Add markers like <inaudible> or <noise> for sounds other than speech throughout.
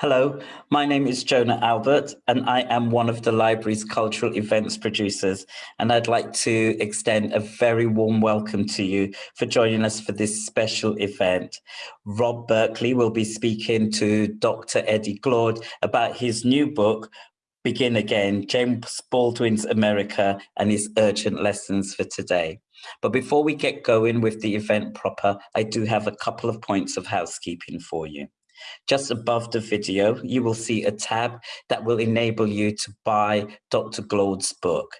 Hello, my name is Jonah Albert, and I am one of the library's cultural events producers. And I'd like to extend a very warm welcome to you for joining us for this special event. Rob Berkeley will be speaking to Dr. Eddie Glaude about his new book, Begin Again, James Baldwin's America and his urgent lessons for today. But before we get going with the event proper, I do have a couple of points of housekeeping for you. Just above the video, you will see a tab that will enable you to buy Dr. Glaude's book.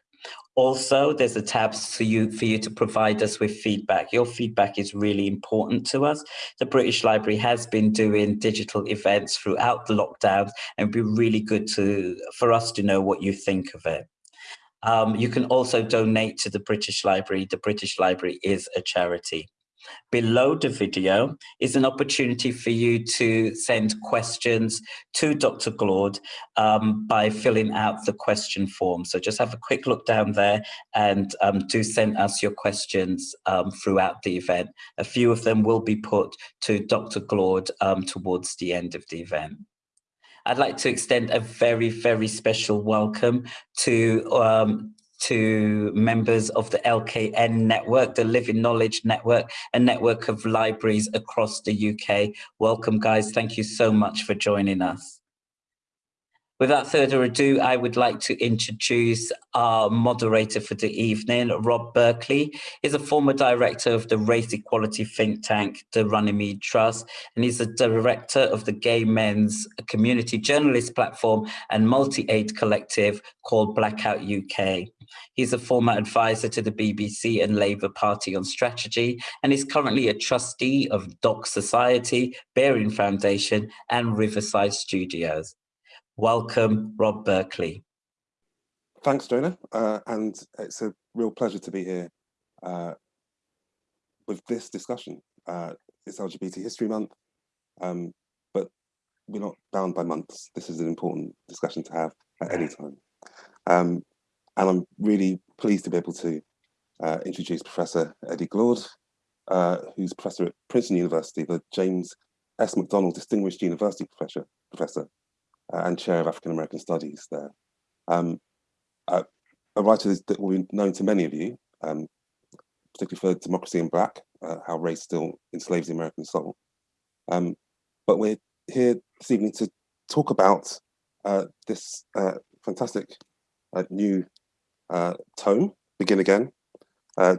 Also, there's a tab for you, for you to provide us with feedback. Your feedback is really important to us. The British Library has been doing digital events throughout the lockdowns and it'd be really good to, for us to know what you think of it. Um, you can also donate to the British Library. The British Library is a charity. Below the video is an opportunity for you to send questions to Dr. Glaude um, by filling out the question form. So just have a quick look down there and um, do send us your questions um, throughout the event. A few of them will be put to Dr. Glaude um, towards the end of the event. I'd like to extend a very, very special welcome to um, to members of the LKN network, the Living Knowledge Network, a network of libraries across the UK. Welcome, guys. Thank you so much for joining us. Without further ado, I would like to introduce our moderator for the evening, Rob Berkeley. He's a former director of the race equality think tank, the Runnymede Trust, and he's the director of the Gay Men's Community Journalist Platform and multi-aid collective called Blackout UK. He's a former advisor to the BBC and Labour Party on strategy, and is currently a trustee of Doc Society, Baring Foundation, and Riverside Studios. Welcome, Rob Berkeley. Thanks, Jonah. Uh, and it's a real pleasure to be here uh, with this discussion. Uh, it's LGBT History Month, um, but we're not bound by months. This is an important discussion to have at any time. Um, and I'm really pleased to be able to uh, introduce Professor Eddie Glaude, uh, who's professor at Princeton University, the James S. McDonnell Distinguished University Professor, professor and Chair of African American Studies there. Um, uh, a writer that will be known to many of you, um, particularly for Democracy in Black, uh, how race still enslaves the American soul. Um, but we're here this evening to talk about uh, this uh, fantastic uh, new tome, Begin Again,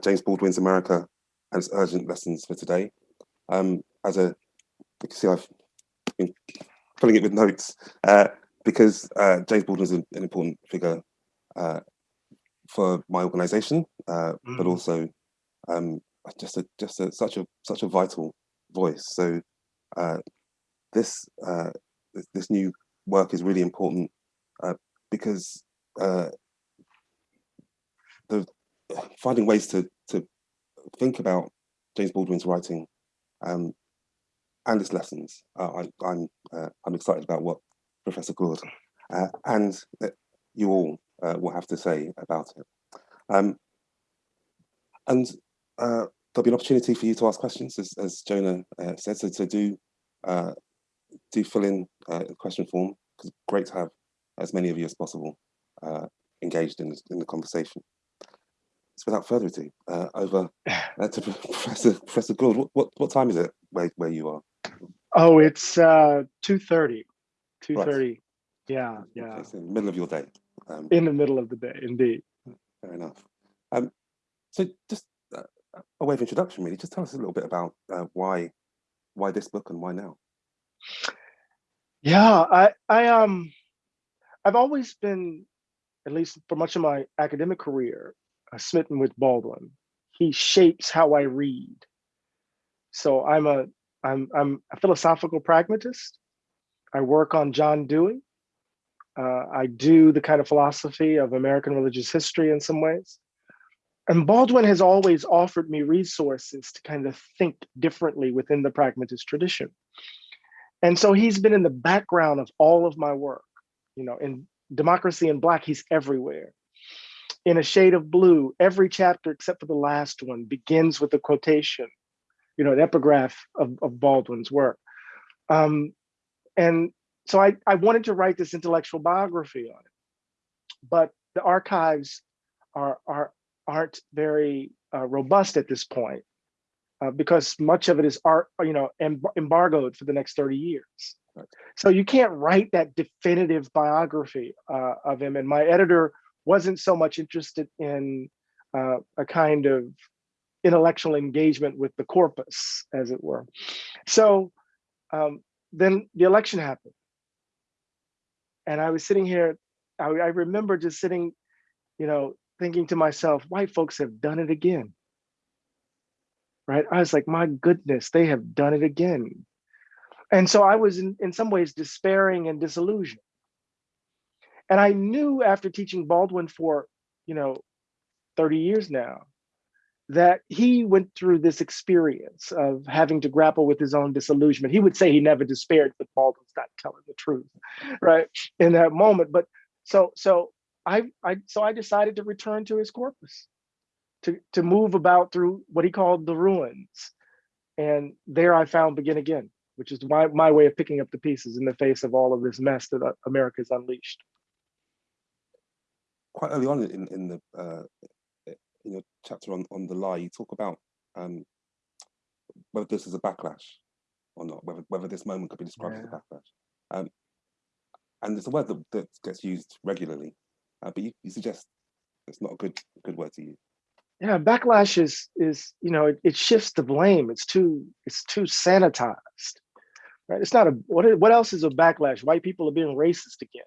James Baldwin's America and its urgent lessons for today. Um, as a, you can see I've been filling it with notes uh, because uh, James Baldwin is an, an important figure uh, for my organisation, uh, mm. but also um, just a, just a, such a such a vital voice. So uh, this uh, this new work is really important because the finding ways to to think about James Baldwin's writing um, and its lessons. Uh, I, am I'm, uh, I'm excited about what Professor Glaude uh, and you all uh, will have to say about it. Um, and uh, there'll be an opportunity for you to ask questions, as, as Jonah uh, said, so to do do fill in the question form, because great to have as many of you as possible engaged in, in the conversation. So without further ado, over to <laughs> Professor Professor Glaude. What, what, what time is it where, where you are? Oh, it's uh, 2.30. 2.30. Right. Yeah, yeah. It's in the middle of your day. Um, in the middle of the day, indeed. Fair enough. Um, so just uh, a way of introduction, really. Just tell us a little bit about uh, why why this book and why now. Yeah, I I um I've always been, at least for much of my academic career, uh, smitten with Baldwin. He shapes how I read. So I'm a I'm, I'm a philosophical pragmatist. I work on John Dewey. Uh, I do the kind of philosophy of American religious history in some ways. And Baldwin has always offered me resources to kind of think differently within the pragmatist tradition. And so he's been in the background of all of my work. You know, in Democracy in Black, he's everywhere. In A Shade of Blue, every chapter except for the last one begins with a quotation you know, an epigraph of, of Baldwin's work. Um, and so I, I wanted to write this intellectual biography on it, but the archives are, are, aren't very uh, robust at this point uh, because much of it is art, you know, em embargoed for the next 30 years. So you can't write that definitive biography uh, of him. And my editor wasn't so much interested in uh, a kind of intellectual engagement with the corpus, as it were. So um, then the election happened. And I was sitting here, I, I remember just sitting, you know, thinking to myself, white folks have done it again. Right? I was like, my goodness, they have done it again. And so I was in, in some ways despairing and disillusioned. And I knew after teaching Baldwin for, you know, 30 years now, that he went through this experience of having to grapple with his own disillusionment. He would say he never despaired, but Baldwin's not telling the truth, right? In that moment. But so so I I so I decided to return to his corpus, to to move about through what he called the ruins. And there I found Begin Again, which is my, my way of picking up the pieces in the face of all of this mess that uh, America's unleashed. Quite early on in, in the uh, in your chapter on, on the lie, you talk about um, whether this is a backlash or not, whether whether this moment could be described yeah. as a backlash. Um, and it's a word that, that gets used regularly, uh, but you, you suggest it's not a good good word to use. Yeah, backlash is is you know it, it shifts the blame. It's too it's too sanitized, right? It's not a what what else is a backlash? White people are being racist again.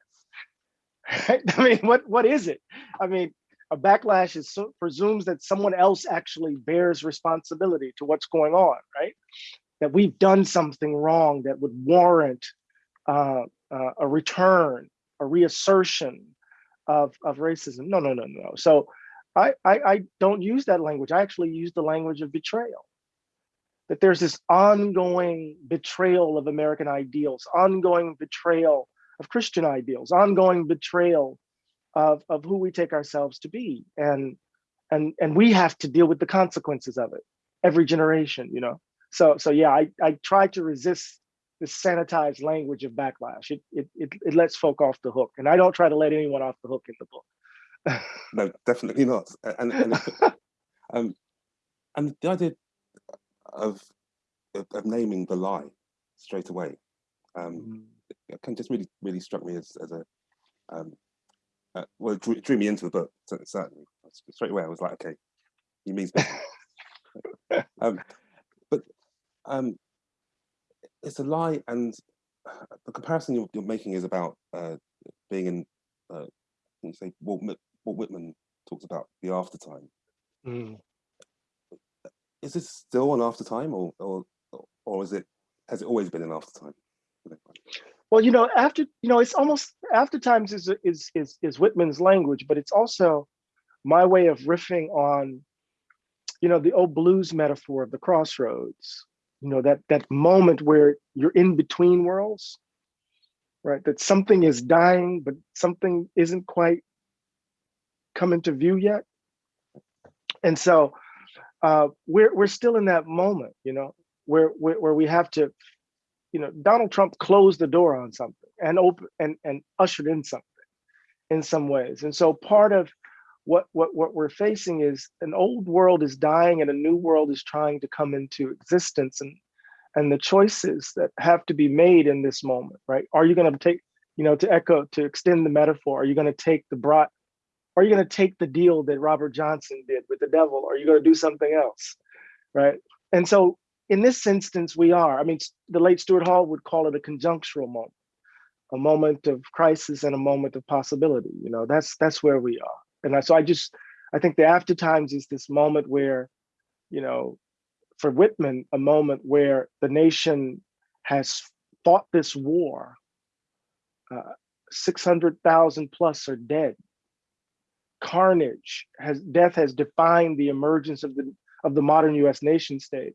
<laughs> Right? I mean, what what is it? I mean, a backlash is so, presumes that someone else actually bears responsibility to what's going on, right? That we've done something wrong that would warrant uh, uh, a return, a reassertion of, of racism. No, no, no, no. So I, I, I don't use that language. I actually use the language of betrayal. That there's this ongoing betrayal of American ideals, ongoing betrayal of Christian ideals, ongoing betrayal of, of who we take ourselves to be. And, and, and we have to deal with the consequences of it every generation, you know? So, so yeah, I, I try to resist the sanitized language of backlash. It, it, it, it lets folk off the hook. And I don't try to let anyone off the hook in the book. no, definitely not. And, and, <laughs> um, and the idea of, of naming the lie straight away um, mm. can just really, really struck me as, as a, um, uh, well, it drew, drew, me into the book, certainly. Straight away, I was like, okay, he means <laughs> um, but um, it's a lie, and the comparison you're, you're making is about uh, being in, uh, you say, Walt, Walt Whitman talks about the aftertime. Mm. Is this still an aftertime, or, or, or is it, has it always been an aftertime? Well, you know, after you know, it's almost after times is is is is Whitman's language, but it's also my way of riffing on, you know, the old blues metaphor of the crossroads. You know, that that moment where you're in between worlds, right? That something is dying, but something isn't quite coming to view yet. And so uh, we're we're still in that moment, you know, where where, where we have to you know, Donald Trump closed the door on something and open and, and ushered in something in some ways. And so part of what, what, what we're facing is an old world is dying and a new world is trying to come into existence and, and the choices that have to be made in this moment, right? Are you gonna take, you know, to echo, to extend the metaphor, are you gonna take the brought, are you gonna take the deal that Robert Johnson did with the devil? Or are you gonna do something else, right? And so in this instance, we are. I mean, the late Stuart Hall would call it a conjunctural moment, a moment of crisis and a moment of possibility. You know, that's that's where we are. And so I just, I think the after times is this moment where, you know, for Whitman, a moment where the nation has fought this war. Uh, 600,000 plus are dead. Carnage has death has defined the emergence of the of the modern U.S. nation state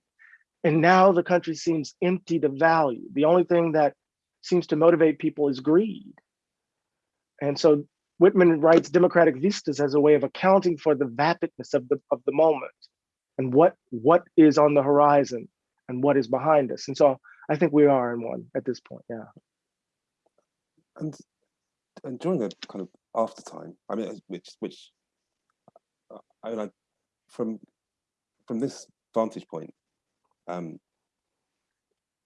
and now the country seems empty to value. The only thing that seems to motivate people is greed. And so Whitman writes democratic vistas as a way of accounting for the vapidness of the of the moment and what what is on the horizon and what is behind us. And so I think we are in one at this point. Yeah. and and during a kind of after time, I mean, which which I mean, I, from from this vantage point, um,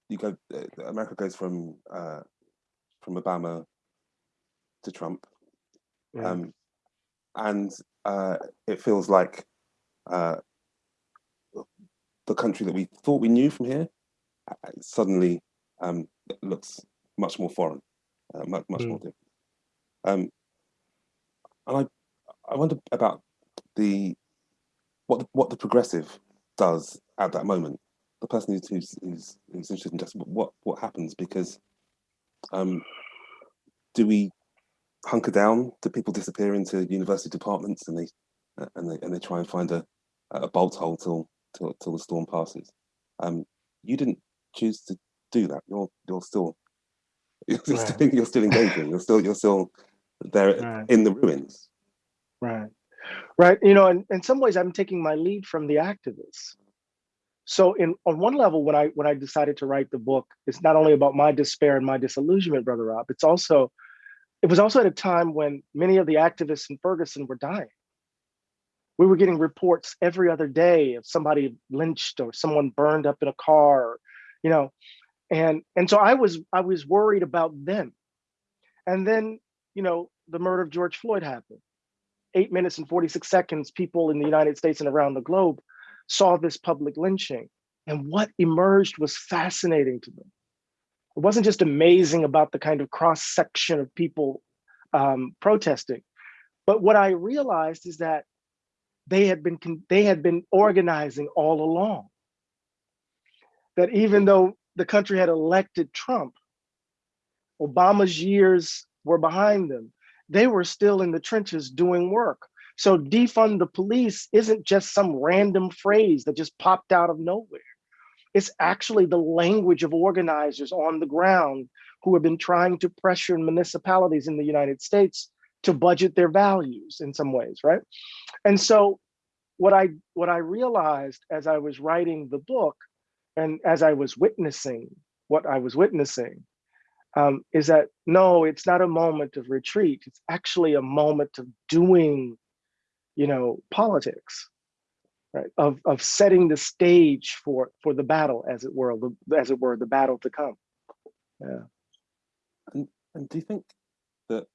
you go. Uh, America goes from uh, from Obama to Trump, yeah. um, and uh, it feels like uh, the country that we thought we knew from here uh, suddenly um, looks much more foreign, uh, much much mm. more different. Um, and I I wonder about the what what the progressive does at that moment. The person who's who's, who's, who's interested in just what what happens because um, do we hunker down? Do people disappear into university departments and they uh, and they and they try and find a a bolt hole till till till the storm passes? Um, you didn't choose to do that. You're you're still <laughs> you're, right. still, you're still engaging. You're still you're still there right. in the ruins. Right right? You know, and in some ways, I'm taking my lead from the activists. So, in on one level, when I when I decided to write the book, it's not only about my despair and my disillusionment, brother Rob. It's also, it was also at a time when many of the activists in Ferguson were dying. We were getting reports every other day of somebody lynched or someone burned up in a car, you know, and and so I was I was worried about them. And then, you know, the murder of George Floyd happened eight minutes and 46 seconds, people in the United States and around the globe saw this public lynching. And what emerged was fascinating to them. It wasn't just amazing about the kind of cross section of people um, protesting, but what I realized is that they had been they had been organizing all along. That even though the country had elected Trump, Obama's years were behind them they were still in the trenches doing work. So defund the police isn't just some random phrase that just popped out of nowhere. It's actually the language of organizers on the ground who have been trying to pressure municipalities in the United States to budget their values in some ways, right? And so what I what I realized as I was writing the book and as I was witnessing what I was witnessing um, is that no, it's not a moment of retreat. It's actually a moment of doing, you know, politics, right? Of of setting the stage for for the battle, as it were, the, as it were, the battle to come. Yeah. And and do you think that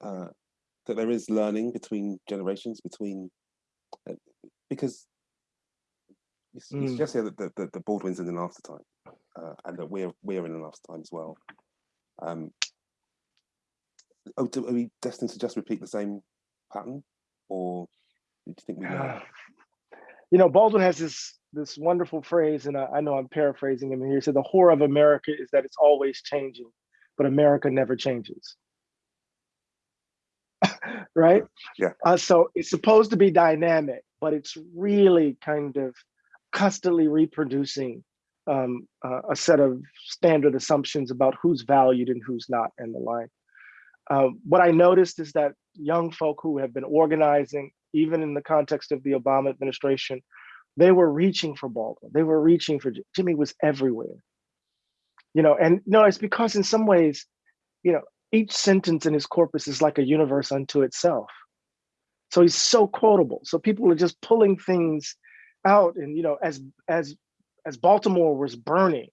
uh, that there is learning between generations, between uh, because you, mm. suggest here that the, the, the Baldwin's in an aftertime, uh, and that we're we're in an aftertime as well. Um, oh, do, are we destined to just repeat the same pattern, or do you think we know? <sighs> You know, Baldwin has this this wonderful phrase, and I, I know I'm paraphrasing him here. He said, "The horror of America is that it's always changing, but America never changes." <laughs> right? Yeah. Uh, so it's supposed to be dynamic, but it's really kind of constantly reproducing um, uh, a set of standard assumptions about who's valued and who's not and the like. Uh, what I noticed is that young folk who have been organizing, even in the context of the Obama administration, they were reaching for Baldwin. They were reaching for Jimmy was everywhere. You know, and no, it's because in some ways, you know, each sentence in his corpus is like a universe unto itself. So he's so quotable. So people are just pulling things out and you know, as as as Baltimore was burning,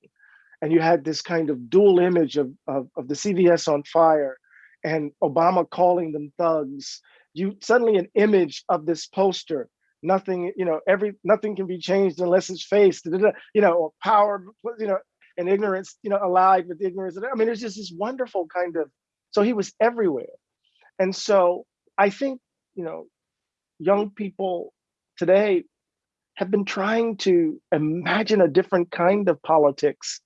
and you had this kind of dual image of, of, of the CVS on fire and Obama calling them thugs, you suddenly an image of this poster nothing you know every nothing can be changed unless it's faced you know or power you know and ignorance you know allied with ignorance i mean there's just this wonderful kind of so he was everywhere and so i think you know young people today have been trying to imagine a different kind of politics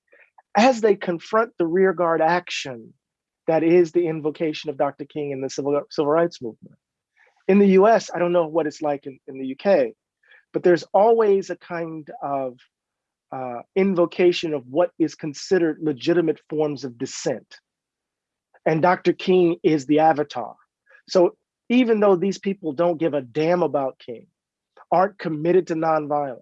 as they confront the rearguard action that is the invocation of Dr. King in the civil, civil rights movement. In the US, I don't know what it's like in, in the UK, but there's always a kind of uh, invocation of what is considered legitimate forms of dissent. And Dr. King is the avatar. So even though these people don't give a damn about King, aren't committed to nonviolence,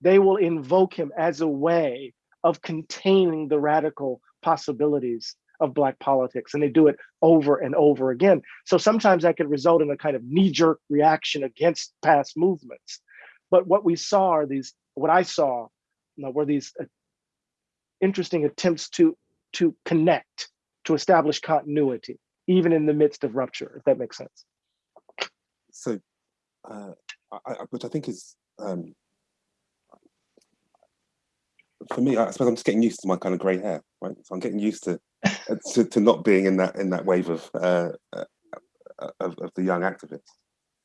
they will invoke him as a way of containing the radical possibilities of black politics and they do it over and over again. So sometimes that could result in a kind of knee jerk reaction against past movements. But what we saw are these, what I saw you know, were these uh, interesting attempts to, to connect, to establish continuity, even in the midst of rupture, if that makes sense. So, uh, I, which I think is, um, for me, I suppose I'm just getting used to my kind of grey hair, right? So I'm getting used to to, to, not being in that in that wave of uh, uh, of, of, the young activists.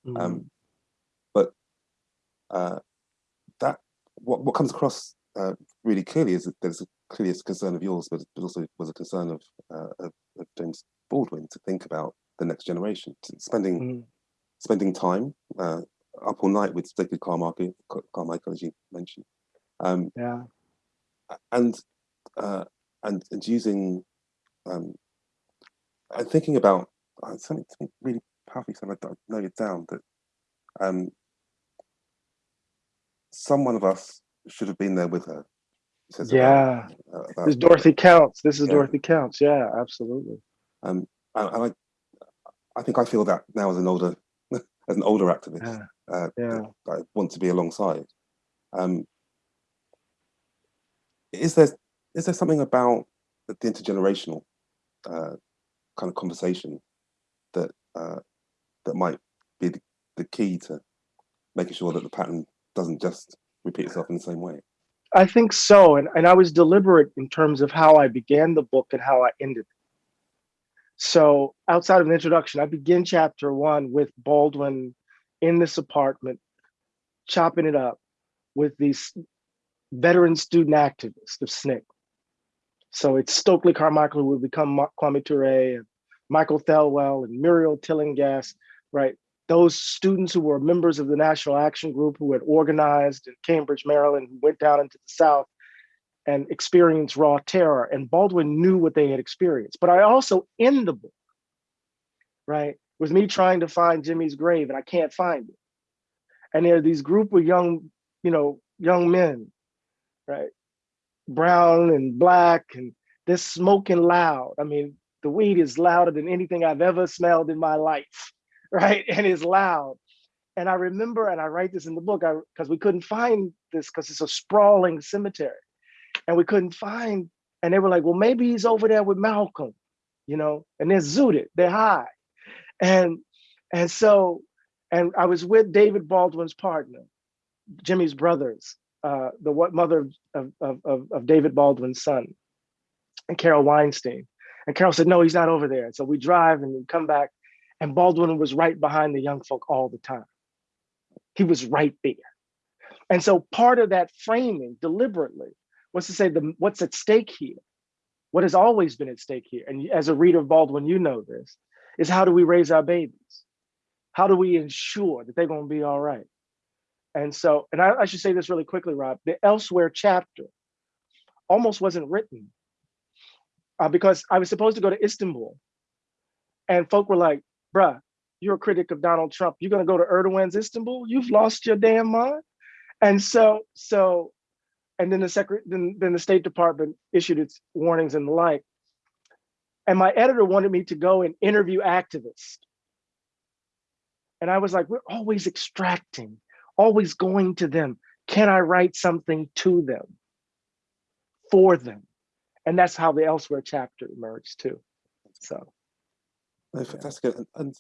Mm. Um, but uh, that what what comes across uh, really clearly is that there's a, clearly a concern of yours, but, it also was a concern of, uh, of, of James Baldwin to think about the next generation, spending mm. spending time uh, up all night with David Carmichael, Carmichael as you mentioned. Um, yeah, and and and using um, I'm thinking about uh, something, something really powerful. Something I note it down that um, some one of us should have been there with her. yeah, about, uh, about, this Dorothy Counts. This is yeah. Dorothy Counts. Yeah, absolutely. Um, and, I, I think I feel that now as an older, <laughs> as an older activist. Yeah. Uh, yeah. I want to be alongside. Um, is there is there something about the intergenerational uh, kind of conversation that uh, that might be the, the key to making sure that the pattern doesn't just repeat itself in the same way? I think so. And, and I was deliberate in terms of how I began the book and how I ended it. So outside of an introduction, I begin chapter one with Baldwin in this apartment, chopping it up with these veteran student activists of SNCC. So it's Stokely Carmichael who would become Kwame Ture and Michael Thelwell and Muriel Tillinghast, right? Those students who were members of the National Action Group who had organized in Cambridge, Maryland, who went down into the South and experienced raw terror. And Baldwin knew what they had experienced. But I also, in the book, right, with me trying to find Jimmy's grave and I can't find it. And there are these group of young, you know, young men, right, brown and black and they're smoking loud. I mean, the weed is louder than anything I've ever smelled in my life, <laughs> right? And it's loud. And I remember, and I write this in the book, because we couldn't find this because it's a sprawling cemetery. And we couldn't find, and they were like, well, maybe he's over there with Malcolm, you know, and they're zooted, they're high. And and so, and I was with David Baldwin's partner, Jimmy's brothers, uh, the what mother of, of, of, of David Baldwin's son, and Carol Weinstein. And Carol said, no, he's not over there. And so we drive and we come back, and Baldwin was right behind the young folk all the time. He was right there. And so part of that framing deliberately was to say the what's at stake here, what has always been at stake here, and as a reader of Baldwin, you know this, is how do we raise our babies? How do we ensure that they're gonna be all right? And so, and I, I should say this really quickly, Rob, the elsewhere chapter almost wasn't written uh, because I was supposed to go to Istanbul and folk were like, bruh, you're a critic of Donald Trump. You're gonna go to Erdogan's Istanbul? You've lost your damn mind. And so, so, and then the secret, then, then the State Department issued its warnings and the like. And my editor wanted me to go and interview activists. And I was like, we're always extracting always going to them. Can I write something to them, for them? And that's how the Elsewhere chapter emerged too. So. No, fantastic. And, and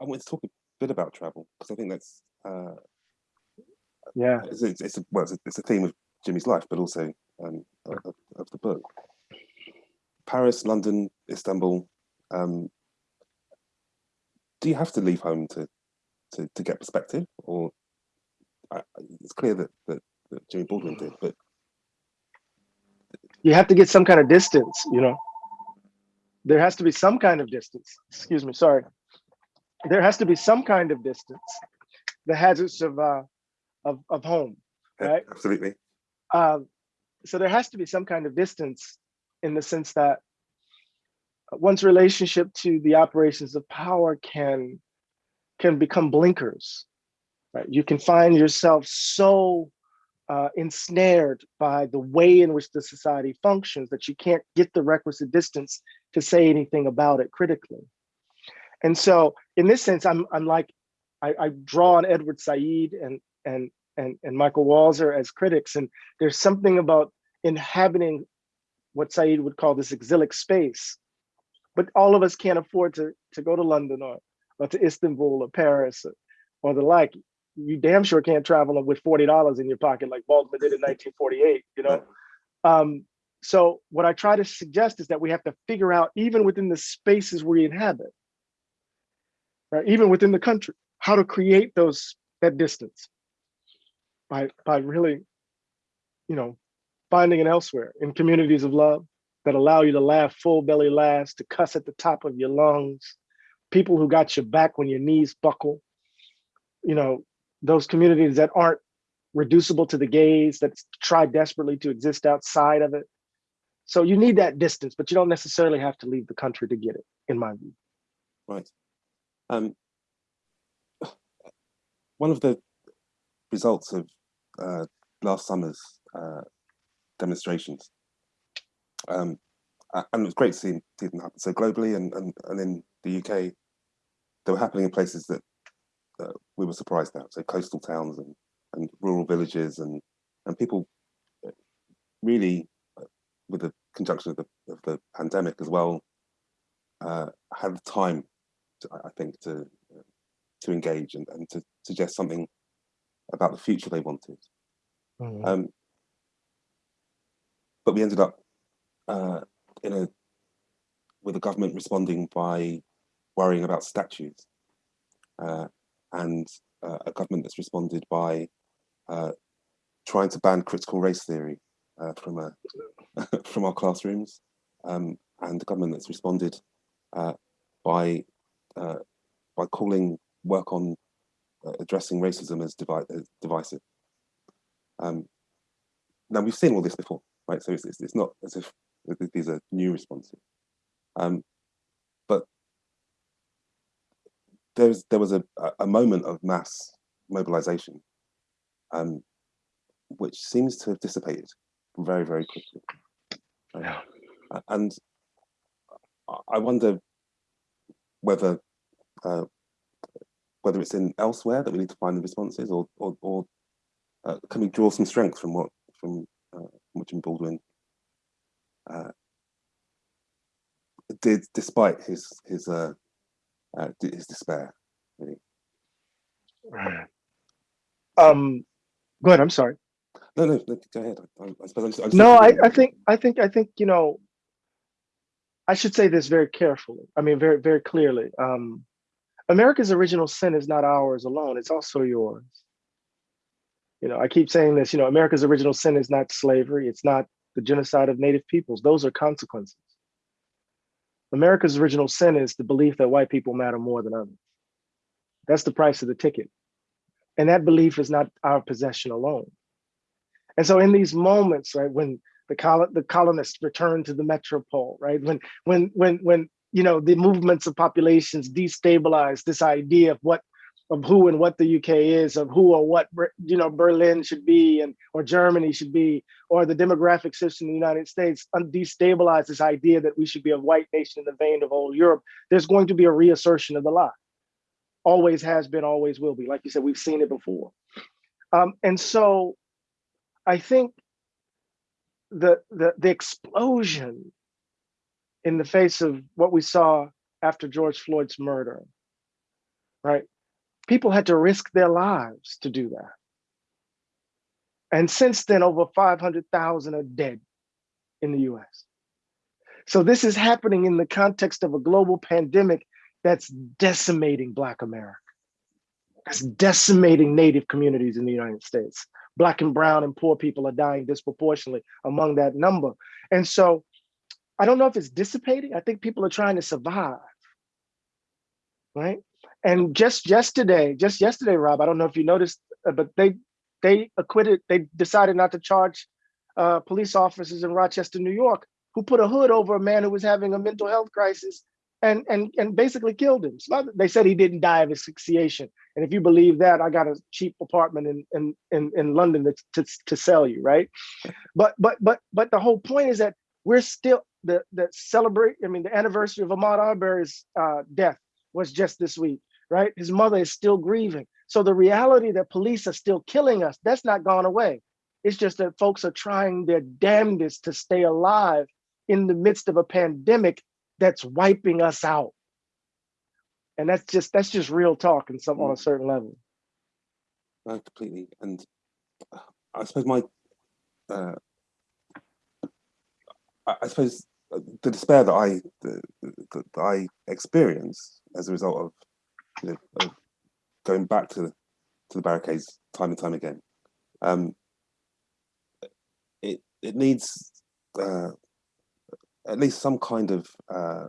I want to talk a bit about travel because I think that's uh, yeah, it's, it's, it's, a, well, it's a, it's a, theme of Jimmy's life, but also um, of, of, the book. Paris, London, Istanbul. Um, do you have to leave home to to, to get perspective, or it's clear that, that, that Jimmy Baldwin did, but you have to get some kind of distance, you know. There has to be some kind of distance. Excuse me, sorry. There has to be some kind of distance. The hazards of uh, of of home, right? Yeah, absolutely. Um, so there has to be some kind of distance in the sense that one's relationship to the operations of power can can become blinkers right? You can find yourself so uh, ensnared by the way in which the society functions that you can't get the requisite distance to say anything about it critically. And so in this sense, I'm, I'm like, I, I draw on Edward Said and, and, and, and Michael Walzer as critics. And there's something about inhabiting what Said would call this exilic space. But all of us can't afford to, to go to London or, or to Istanbul or Paris or, or the like you damn sure can't travel with $40 in your pocket like Baldwin did in 1948, you know? Um, so what I try to suggest is that we have to figure out, even within the spaces we inhabit, right, even within the country, how to create those that distance by, by really, you know, finding it elsewhere in communities of love that allow you to laugh full belly laughs, to cuss at the top of your lungs, people who got your back when your knees buckle, you know, those communities that aren't reducible to the gaze, that try desperately to exist outside of it. So you need that distance, but you don't necessarily have to leave the country to get it, in my view. Right. Um, one of the results of uh, last summer's uh, demonstrations, um, and it was great to see, see them happen so globally and, and, and in the UK, they were happening in places that uh, we were surprised at. So coastal towns and, and rural villages and and people uh, really, uh, with the conjunction of the of the pandemic as well, uh, had the time, to, I think, to to engage and, and to suggest something about the future they wanted. Mm -hmm. um, but we ended up uh, in a with the government responding by worrying about statues. Uh, and uh, a government that's responded by uh, trying to ban critical race theory uh, from a, <laughs> from our classrooms, um, and the government that's responded uh, by uh, by calling work on uh, addressing racism as, divi as divisive. Um, now we've seen all this before, right? So it's, it's, it's not as if these are new responses. Um, there was there was a, a moment of mass mobilization, um, which seems to have dissipated very very quickly. Yeah. And I wonder whether uh, whether it's in elsewhere that we need to find the responses, or or, or uh, can we draw some strength from what from uh, Jim Baldwin uh, did, despite his his uh, his despair. Really. <sighs> Um, go ahead. I'm sorry. No, no, no go ahead. I, I suppose I'm just, I'm just no, I, I think, I think, I think, you know, I should say this very carefully. I mean, very, very clearly. Um, America's original sin is not ours alone. It's also yours. You know, I keep saying this, you know, America's original sin is not slavery. It's not the genocide of native peoples. Those are consequences. America's original sin is the belief that white people matter more than others. That's the price of the ticket. And that belief is not our possession alone. And so in these moments, right, when the, col the colonists return to the metropole, right, when, when, when, when, you know, the movements of populations destabilize this idea of what of who and what the UK is, of who or what you know Berlin should be, and or Germany should be, or the demographic system in the United States destabilize this idea that we should be a white nation in the vein of old Europe. There's going to be a reassertion of the lie. Always has been, always will be. Like you said, we've seen it before. Um, and so, I think the the the explosion in the face of what we saw after George Floyd's murder, right? People had to risk their lives to do that. And since then, over 500,000 are dead in the US. So this is happening in the context of a global pandemic that's decimating Black America. That's decimating Native communities in the United States. Black and brown and poor people are dying disproportionately among that number. And so I don't know if it's dissipating. I think people are trying to survive, right? And just yesterday, just yesterday, Rob, I don't know if you noticed, uh, but they they acquitted, they decided not to charge uh, police officers in Rochester, New York, who put a hood over a man who was having a mental health crisis and and and basically killed him. They said he didn't die of asphyxiation. And if you believe that, I got a cheap apartment in in in, in London to, to, to sell you, right? But but but but the whole point is that we're still the the celebrate. I mean, the anniversary of Ahmaud Arbery's uh, death was just this week, right? His mother is still grieving. So the reality that police are still killing us, that's not gone away. It's just that folks are trying their damnedest to stay alive in the midst of a pandemic that's wiping us out. And that's just that's just real talk and some on a certain level. Completely. And uh, I suppose my uh, I suppose the despair that I that, that I experience as a result of, you know, of going back to to the barricades time and time again, um, it it needs uh, at least some kind of uh,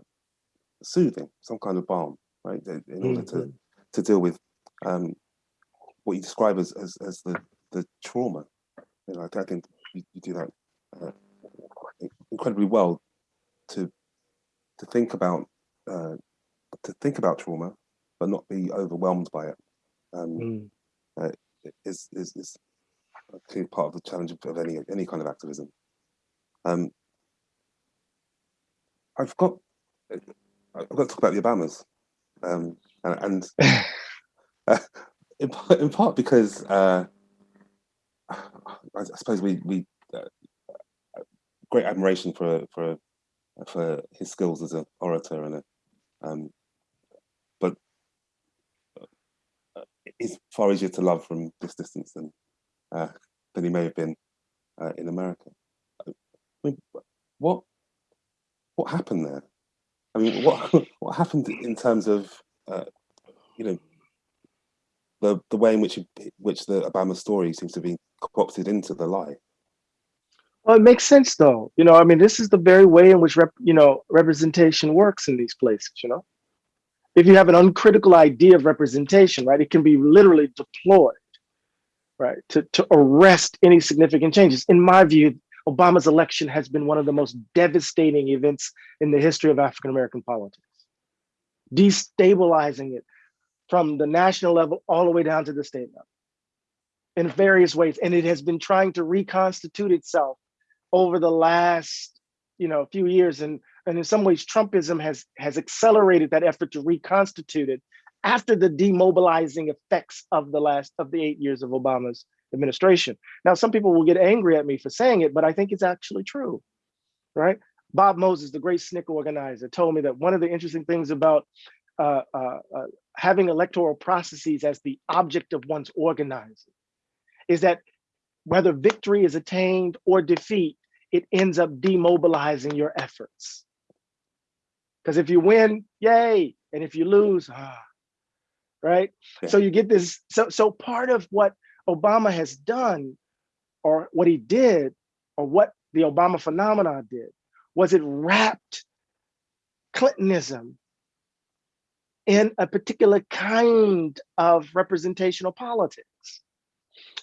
soothing, some kind of balm, right, in order mm -hmm. to mm-hmm. to deal with um, what you describe as as, as the the trauma. You know, I, I think you, you, do that uh, incredibly well to to think about uh, to think about trauma, but not be overwhelmed by it. Um, mm. uh, is, is is a clear part of the challenge of any any kind of activism. Um, I've got I've got to talk about the Obamas, um, and, and uh, <laughs> <laughs> in, in, part because uh, I, suppose we we uh, great admiration for for for his skills as an orator and a um, but he's far easier to love from this distance than uh, than he may have been uh, in America. I mean, what what happened there? I mean, what <laughs> what happened in terms of uh, you know the the way in which which the Obama story seems to be co-opted into the lie? Well, it makes sense though. You know, I mean, this is the very way in which rep, you know representation works in these places. You know, if you have an uncritical idea of representation, right, it can be literally deployed, right, to to arrest any significant changes. In my view, Obama's election has been one of the most devastating events in the history of African American politics, destabilizing it from the national level all the way down to the state level in various ways. And it has been trying to reconstitute itself over the last you know, few years. And, and in some ways, Trumpism has, has accelerated that effort to reconstitute it after the demobilizing effects of the last of the eight years of Obama's administration. Now, some people will get angry at me for saying it, but I think it's actually true, right? Bob Moses, the great SNCC organizer, told me that one of the interesting things about uh, uh, uh, having electoral processes as the object of one's organizing is that whether victory is attained or defeat, it ends up demobilizing your efforts. Because if you win, yay, and if you lose, ah, right? Yeah. So you get this. So so part of what Obama has done, or what he did, or what the Obama phenomenon did, was it wrapped Clintonism in a particular kind of representational politics.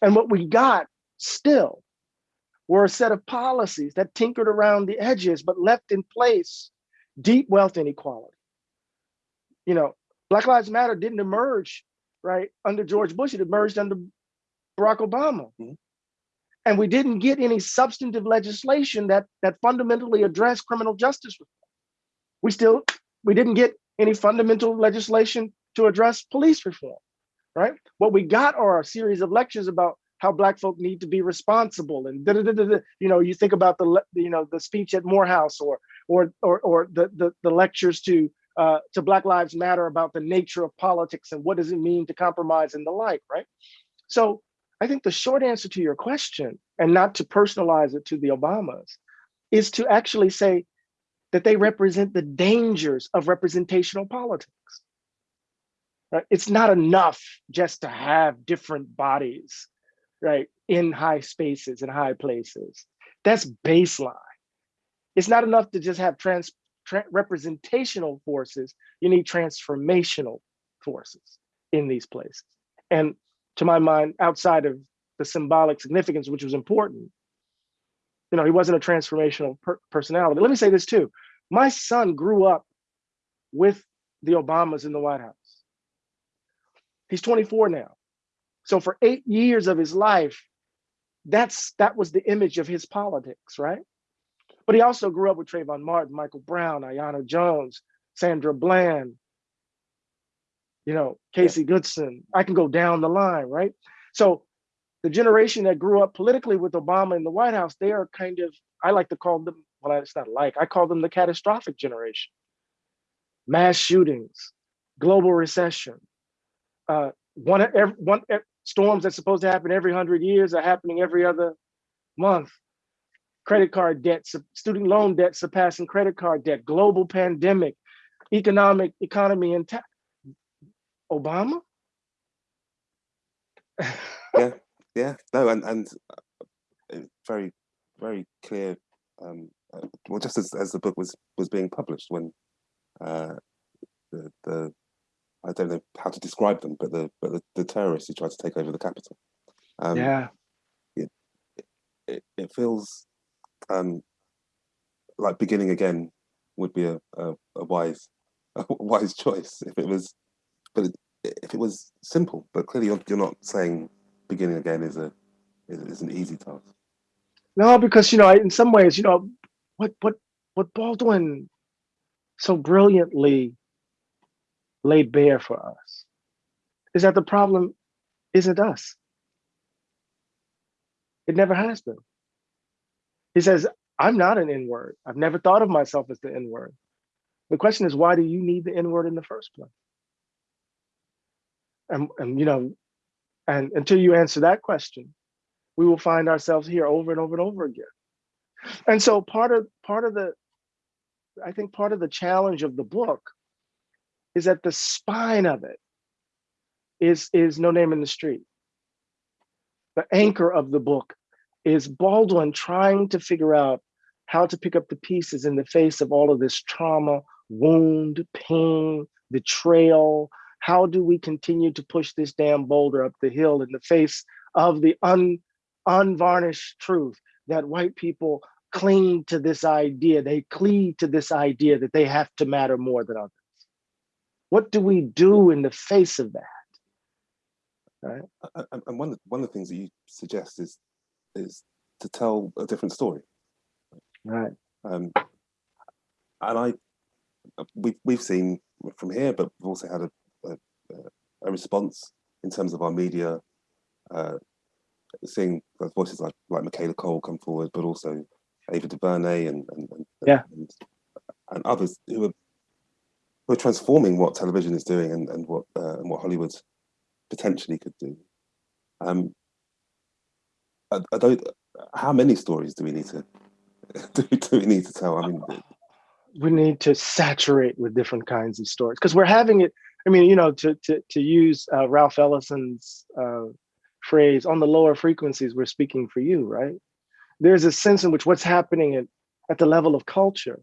And what we got still were a set of policies that tinkered around the edges, but left in place deep wealth inequality. You know, Black Lives Matter didn't emerge, right, under George Bush, it emerged under Barack Obama. Mm -hmm. And we didn't get any substantive legislation that that fundamentally addressed criminal justice reform. We still, we didn't get any fundamental legislation to address police reform, right? What we got are a series of lectures about how black folk need to be responsible and da, da, da, you know you think about the you know the speech at Morehouse or or or, or the, the the lectures to uh, to Black Lives Matter about the nature of politics and what does it mean to compromise and the like, right? So I think the short answer to your question, and not to personalize it to the Obamas, is to actually say that they represent the dangers of representational politics. Right? It's not enough just to have different bodies, right, in high spaces and high places. That's baseline. It's not enough to just have trans, tra representational forces. You need transformational forces in these places. And to my mind, outside of the symbolic significance, which was important. You know, he wasn't a transformational per personality. Let me say this too. My son grew up with the Obamas in the White House. He's 24 now. So for eight years of his life, that's that was the image of his politics, right? But he also grew up with Trayvon Martin, Michael Brown, Aiyana Jones, Sandra Bland, you know, Casey Goodson. I can go down the line, right? So the generation that grew up politically with Obama in the White House, they are kind of, I like to call them, well, it's not like, I call them the catastrophic generation. Mass shootings, global recession, uh, one, every, one storms that's supposed to happen every 100 years are happening every other month. Credit card debt, student loan debt surpassing credit card debt, global pandemic, economic economy intact. Obama? <laughs> yeah, yeah, no, and and uh, very, very clear. Um, uh, well, just as, as the book was was being published, when uh, the the I don't know how to describe them, but the but the, the terrorists who tried to take over the capital. Um, yeah, it, it, it feels um, like beginning again would be a, a, a wise <laughs> a wise choice if it was, but it, if it was simple. But clearly, you're, you're not saying beginning again is a is, is an easy task. No, because you know, in some ways, you know, what what what Baldwin so brilliantly laid bare for us is that the problem isn't us. It never has been. He says, I'm not an N word. I've never thought of myself as the N word. The question is, why do you need the N word in the first place? And, and you know, and until you answer that question, we will find ourselves here over and over and over again. And so part of part of the, I think part of the challenge of the book is that the spine of it is, is No Name in the Street. The anchor of the book is Baldwin trying to figure out how to pick up the pieces in the face of all of this trauma, wound, pain, betrayal. How do we continue to push this damn boulder up the hill in the face of the un, unvarnished truth that white people cling to this idea, they cleave to this idea that they have to matter more than others. What do we do in the face of that? Right. And one of, one of the things that you suggest is is to tell a different story. Right. Um, and I, we've we've seen from here, but we've also had a a, a response in terms of our media, uh, seeing voices like like Michaela Coel come forward, but also Ava DuVernay and and, and yeah. and, and others who are who are transforming what television is doing and, and what uh, and what Hollywood potentially could do. Um, are, don't. how many stories do we need to <laughs> do, do we need to tell? I mean, we need to saturate with different kinds of stories because we're having it. I mean, you know, to to to use uh, Ralph Ellison's uh, phrase, on the lower frequencies, we're speaking for you, right? There's a sense in which what's happening at, at the level of culture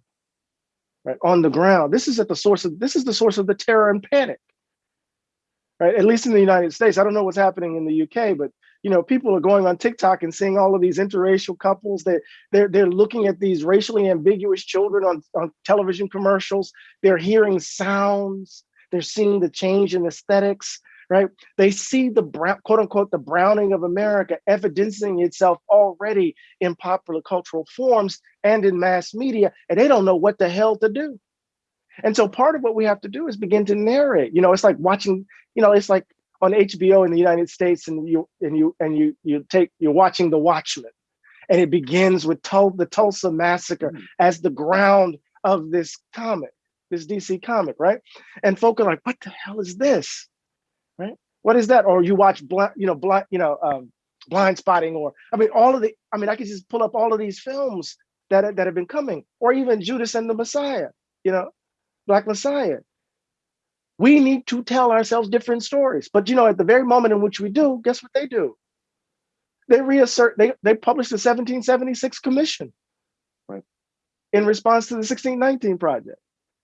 right, on the ground. This is at the source of, this is the source of the terror and panic, right? At least in the United States. I don't know what's happening in the UK, but you know, people are going on TikTok and seeing all of these interracial couples. They they're they're looking at these racially ambiguous children on, on television commercials. They're hearing sounds. They're seeing the change in aesthetics right? They see the brown, quote unquote, the browning of America evidencing itself already in popular cultural forms and in mass media, and they don't know what the hell to do. And so part of what we have to do is begin to narrate. You know, it's like watching, you know, it's like on HBO in the United States and you and you and you you take you're watching The Watchmen and it begins with Tul the Tulsa massacre mm. as the ground of this comic, this DC comic, right? And folk are like, what the hell is this? right? What is that? Or you watch blind, you know, blind, you know, um, blind spotting, or I mean, all of the. I mean, I could just pull up all of these films that that have been coming, or even Judas and the Messiah, you know, Black Messiah. We need to tell ourselves different stories, but you know, at the very moment in which we do, guess what they do? They reassert. They they publish the 1776 Commission, right, in response to the 1619 Project.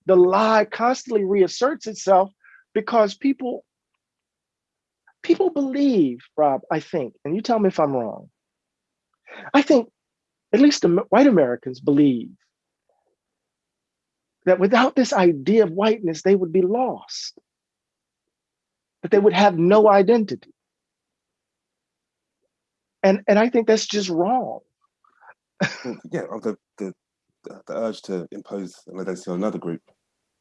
The lie constantly reasserts itself because people people believe, Rob, I think, and you tell me if I'm wrong. I think at least the white Americans believe that without this idea of whiteness, they would be lost, that they would have no identity. And, and I think that's just wrong. yeah, the, the, the urge to impose an identity on another group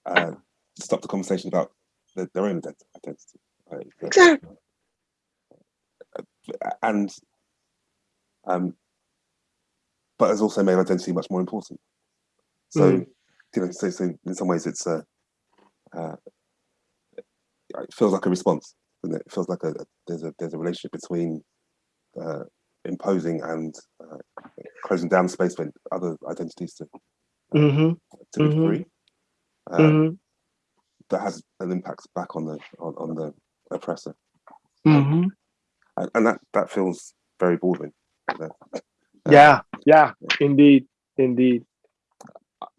uh, stop the conversation about the, their own identity. Right? Exactly. And um, but has also made identity much more important. So, mm. You know, so, so, in some ways, it's a uh, it feels like a response. It? it? feels like a, a, there's a there's a relationship between uh, imposing and uh, closing down space for other identities to mm -hmm. to be mm -hmm. free. Um, -hmm. That has an impact back on the on, on the oppressor, mm-hmm. and, and that that feels very Baldwin. Uh, yeah, yeah, indeed, indeed.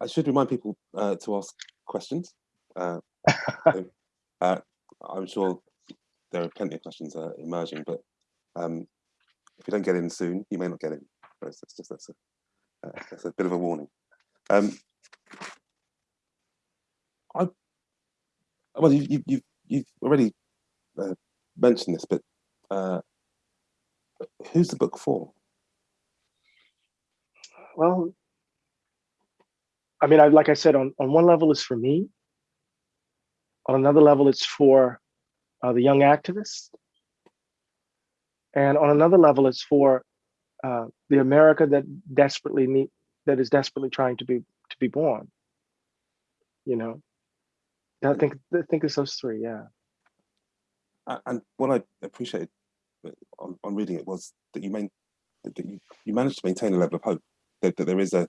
I should remind people uh, to ask questions. Uh, <laughs> uh, I'm sure there are plenty of questions uh, emerging, but um, if you don't get in soon, you may not get in. It's, it's just that's a, uh, that's a bit of a warning. Um, I well, you, you, you've you've already uh, mentioned this, but who's the book for? well, I mean, I, like I said, on, on one level, it's for me. On another level, it's for uh, the young activists. And on another level, it's for uh, the America that desperately need, that is desperately trying to be to be born. You know, I think I think it's those three. Yeah. And what I appreciated uh, on, on reading it was that you main, that you, you managed to maintain a level of hope that, that there is a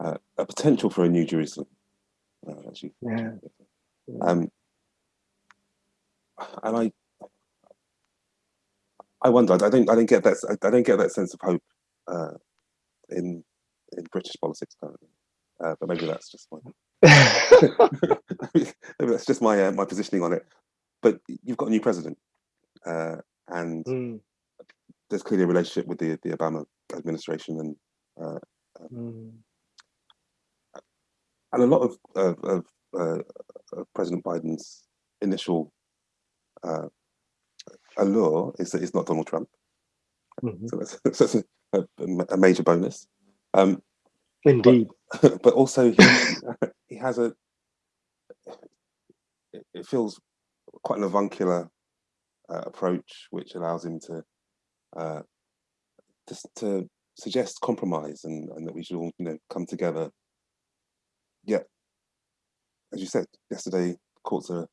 uh, a potential for a new Jerusalem. Uh, actually, yeah. Um, and I, I wonder. I don't. I don't get that. I don't get that sense of hope uh, in in British politics currently. Uh, but maybe that's just my. <laughs> <laughs> maybe that's just my uh, my positioning on it. But you've got a new president, uh, and mm. there's clearly a relationship with the the Obama administration and uh, mm. And a lot of, of, of, uh, of President Biden's initial uh, allure is that it's not Donald Trump. Mm -hmm. So that's, <laughs> that's a, a, major bonus. Um, Indeed. But, <laughs> but also he, <laughs> he has a, it feels quite an avuncular uh, approach, which allows him to, uh, to, to suggest compromise and, and that we should all you know come together. Yet, as you said yesterday, courts are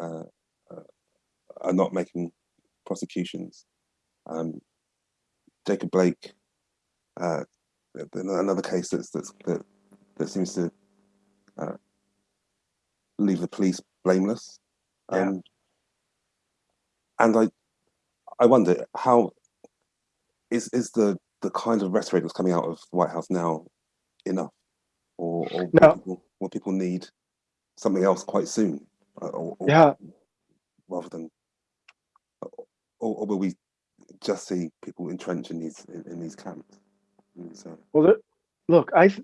uh, uh, are not making prosecutions. Um, Jacob Blake, uh, another case that's, that's, that that seems to uh, leave the police blameless. Um, yeah. And I, I wonder how is is the the kind of rhetoric that's coming out of the White House now enough, or, or no. will, people, will, people, need something else quite soon? Uh, or, or, yeah. Rather than, or, or, will we just see people entrenched in these in, in these camps? So. Well, the, look, I,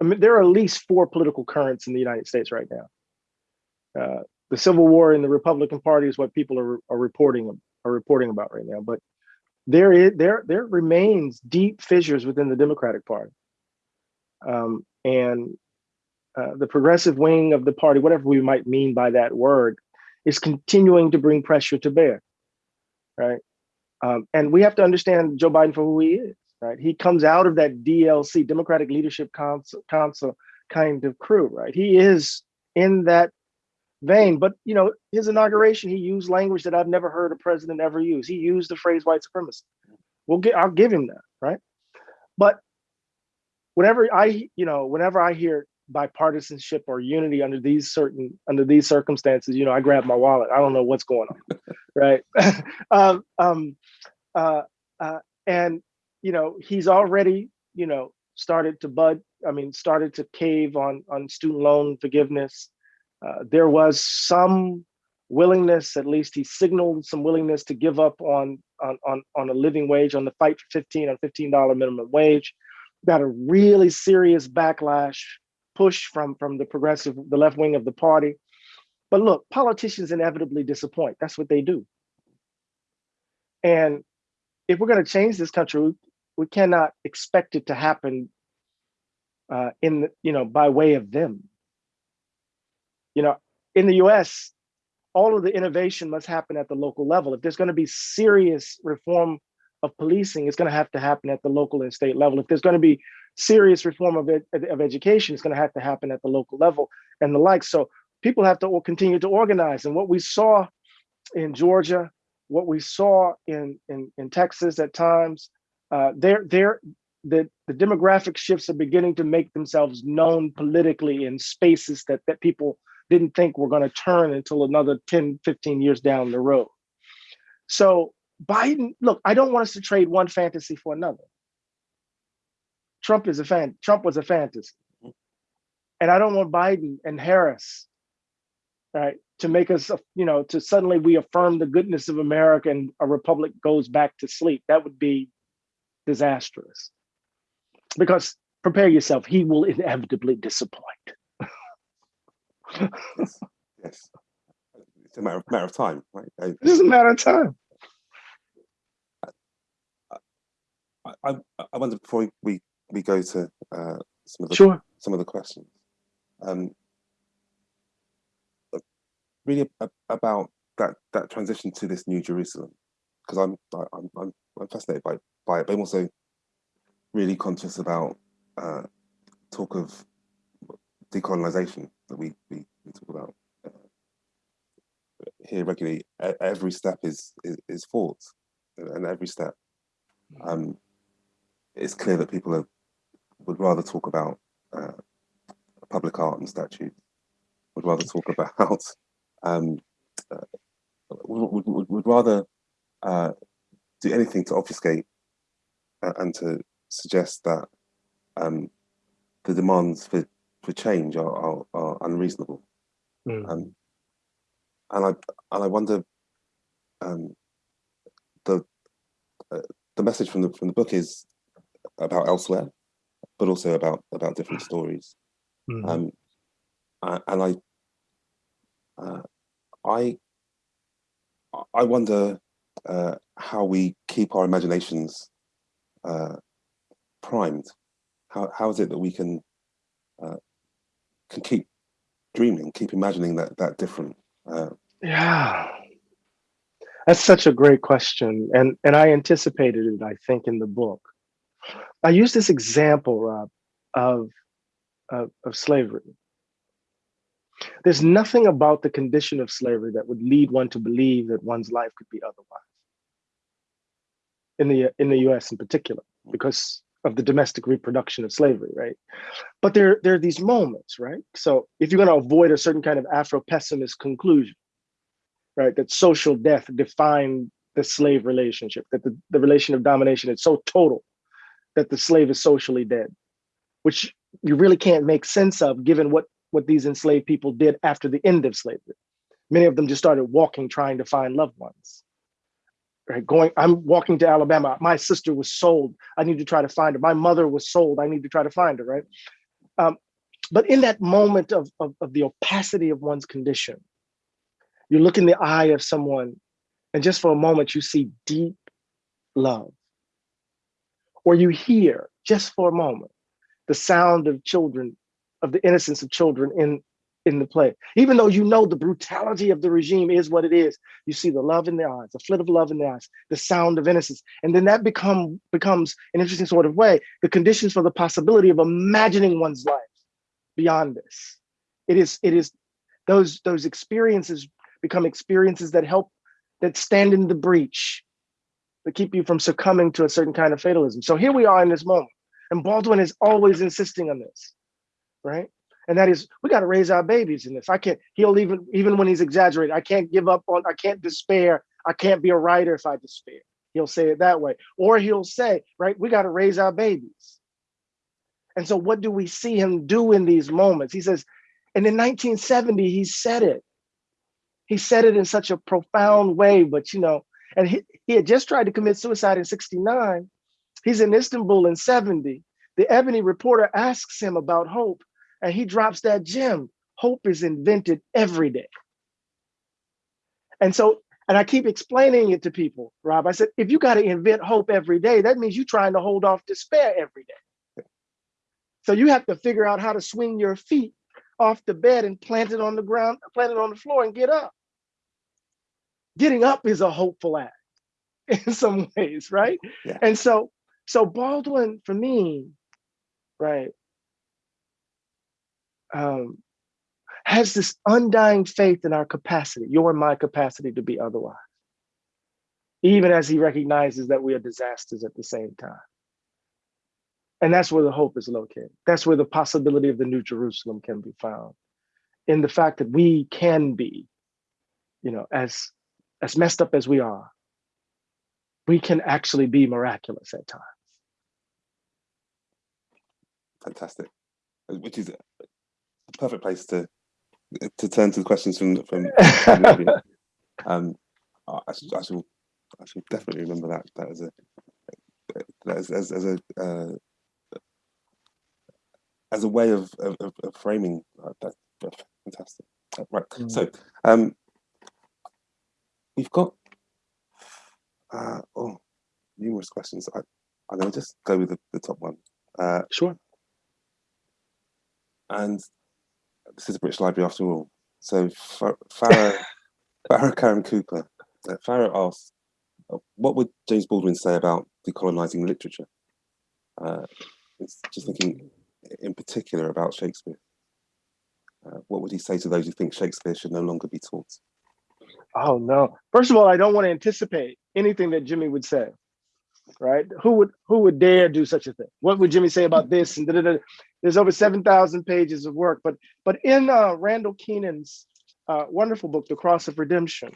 I mean, there are at least four political currents in the United States right now. Uh, the Civil War in the Republican Party is what people are, are reporting are reporting about right now, but there is there there remains deep fissures within the Democratic Party, um, and uh, the progressive wing of the party, whatever we might mean by that word, is continuing to bring pressure to bear, right? Um, and we have to understand Joe Biden for who he is, right? He comes out of that DLC, Democratic Leadership Council, Council kind of crew, right? He is in that vein. But you know, his inauguration, he used language that I've never heard a president ever use. He used the phrase white supremacy. We'll get, I'll give him that, right? But whenever I, you know, whenever I hear bipartisanship or unity under these certain under these circumstances, you know, I grab my wallet. I don't know what's going on, <laughs> right? <laughs> um, um, uh, uh, and you know, he's already, you know, started to bud. I mean, started to cave on on student loan forgiveness. Uh, there was some willingness, at least he signaled some willingness to give up on, on, on, on a living wage, on the fight for 15 on $15 minimum wage. Got a really serious backlash push from from the progressive, the left wing of the party. But look, politicians inevitably disappoint. That's what they do. And if we're going to change this country, we we cannot expect it to happen uh, in you know by way of them. You know, in the U.S., all of the innovation must happen at the local level. If there's going to be serious reform of policing, is going to have to happen at the local and state level. If there's going to be serious reform of, ed of education, it's going to have to happen at the local level and the like. So people have to continue to organize. And what we saw in Georgia, what we saw in in, in Texas at times, uh, they're, they're, the, the demographic shifts are beginning to make themselves known politically in spaces that, that people didn't think were going to turn until another 10, 15 years down the road. So Biden, look, I don't want us to trade one fantasy for another. Trump is a fan, Trump was a fantasy. And I don't want Biden and Harris, right, to make us, you know, to suddenly we affirm the goodness of America and a republic goes back to sleep. That would be disastrous. Because prepare yourself, he will inevitably disappoint. yes. yes. It's a matter of, matter of time, right? It's a matter of time. I, I, I wonder before we, we go to uh, some of the sure. some of the questions, um, really about that that transition to this new Jerusalem, because I'm I'm I'm I'm fascinated by by it, but I'm also really conscious about uh, talk of decolonization that we, we, we talk about uh, here regularly. Every step is is, is fought, and every step. Um, it's clear that people are, would rather talk about uh, public art and statues, would rather talk about, um, uh, would, would, would, rather uh, do anything to obfuscate and to suggest that um, the demands for for change are, are, are unreasonable. Mm. Um, and I and I wonder um, the uh, the message from the from the book is about elsewhere, but also about about different stories. Mm. Um, and I uh, I I wonder uh, how we keep our imaginations uh, primed. How how is it that we can uh, can keep dreaming, keep imagining that that different. Uh, yeah, that's such a great question, and and I anticipated it. I think in the book, I use this example, Rob, of of, of slavery. There's nothing about the condition of slavery that would lead one to believe that one's life could be otherwise. In the in the U.S. in particular, because of the domestic reproduction of slavery, right? But there, there are these moments, right? So if you're going to avoid a certain kind of Afro-pessimist conclusion, right, that social death defined the slave relationship, that the, the relation of domination is so total that the slave is socially dead, which you really can't make sense of given what, what these enslaved people did after the end of slavery. Many of them just started walking, trying to find loved ones. Right going i'm walking to alabama. My sister was sold. I need to try to find her. My mother was sold. I need to try to find her right? Um, but in that moment of, of, of the opacity of one's condition you look in the eye of someone and just for a moment you see deep love or you hear just for a moment the sound of children of the innocence of children in in the play. Even though you know the brutality of the regime is what it is, you see the love in their eyes, the flit of love in their eyes, the sound of innocence. And then that become becomes an interesting sort of way, the conditions for the possibility of imagining one's life beyond this. It is, it is those, those experiences become experiences that help, that stand in the breach, that keep you from succumbing to a certain kind of fatalism. So here we are in this moment. And Baldwin is always insisting on this, right? and that is we got to raise our babies in this. I can't. He'll even even when he's exaggerating. I can't give up on. I can't despair. I can't be a writer if I despair. He'll say it that way, or he'll say, right, we got to raise our babies. And so, what do we see him do in these moments? He says, and in 1970, he said it. He said it in such a profound way, but you know, and he, he had just tried to commit suicide in 69. He's in Istanbul in 70. The Ebony reporter asks him about hope and he drops that gem. Hope is invented every day. And so, and I keep explaining it to people, Rob. I said, if you got to invent hope every day, that means you're trying to hold off despair every day. So you have to figure out how to swing your feet off the bed and plant it on the ground, plant it on the floor and get up. Getting up is a hopeful act <laughs> in some ways, right? Yeah. And so, so Baldwin for me, right, um, has this undying faith in our capacity, your and my capacity to be otherwise, even as he recognizes that we are disasters at the same time. And that's where the hope is located. That's where the possibility of the New Jerusalem can be found in the fact that we can be, you know, as, as messed up as we are, we can actually be miraculous at times. Fantastic. Which is a perfect place to to turn to the questions from from, from the audience. <laughs> Um, I, should, I should I should definitely remember that that as a as as, as a uh, as a way of of, of framing uh, that, that fantastic. Right. Mm. So um, we've got uh, oh numerous questions. I, I'm going to just go with the, the top one. Uh, sure. And this is a British Library after all. So Farah, Farah <laughs> Karen Cooper, uh, Farah asks, uh, what would James Baldwin say about decolonizing literature? Uh, it's just thinking in particular about Shakespeare. Uh, what would he say to those who think Shakespeare should no longer be taught? Oh no! First of all, I don't want to anticipate anything that Jimmy would say right? Who would who would dare do such a thing? What would Jimmy say about this? And da, da, da. there's over seven thousand pages of work, but but in uh, Randall Kenan's uh, wonderful book, The Cross of Redemption,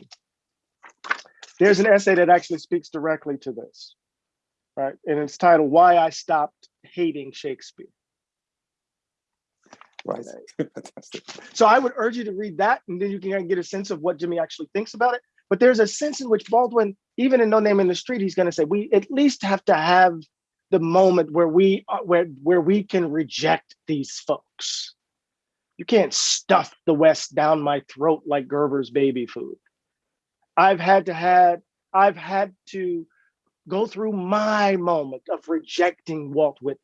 there's an essay that actually speaks directly to this, right? And it's titled "Why I Stopped Hating Shakespeare." Right. <laughs> Fantastic. So I would urge you to read that, and then you can get a sense of what Jimmy actually thinks about it. But there's a sense in which Baldwin, even in No Name in the Street, he's going to say we at least have to have the moment where we uh, where where we can reject these folks. You can't stuff the West down my throat like Gerber's baby food. I've had to had I've had to go through my moment of rejecting Walt Whitman